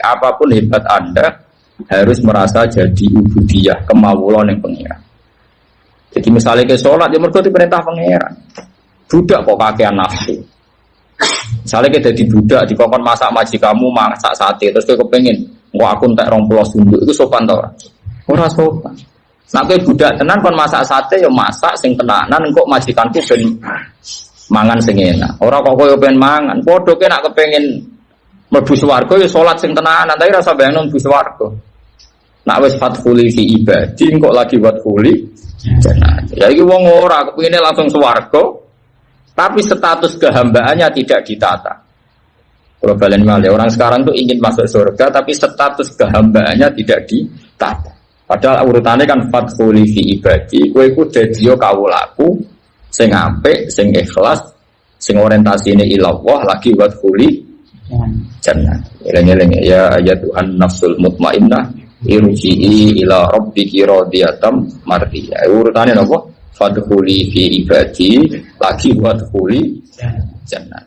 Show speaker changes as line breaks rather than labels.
Apa pun hebat Anda harus merasa jadi ubudiyah kemawulan yang pengiran. Jadi misalnya ke sholat, ya mergo perintah pangeran. Budak kok kakean nafsu. Misalnya kita di budak, di kokon masak kamu masak sate, terus kita kepengen, wah aku entek rong pulau sunduk, itu sopan tau Ora sopan. Nah, kowe budak tenan kon masak sate ya masak sing tenanan kok majikanku ben mangan sing enak. Ora kok ben mangan. Ke nak kepengin mlebu swarga ya salat sing tenanan, tapi rasa bayangno mlebu swarga. Nak wis fatfuli fi ibadi kok lagi fatfuli jannah. Ya iki wong ora kepengine langsung swarga, tapi status kehambaannya tidak ditata. Kalau balen orang sekarang tuh ingin masuk surga, tapi status kehambaannya tidak ditata. Padahal urutannya kan fathuli fi ibadi, kowe iku dadi kawulaku sing apik, sing ikhlas, sing orientasi ini ilallah lagi buat kuli jannah. Eleng-eleng ya ayat Tuhan nafsul mutmainnah irji'i ila rabbiki radiyatan mardiyah. Urutannya apa? Fadkhuli fi ibadi lagi buat kuli jannah.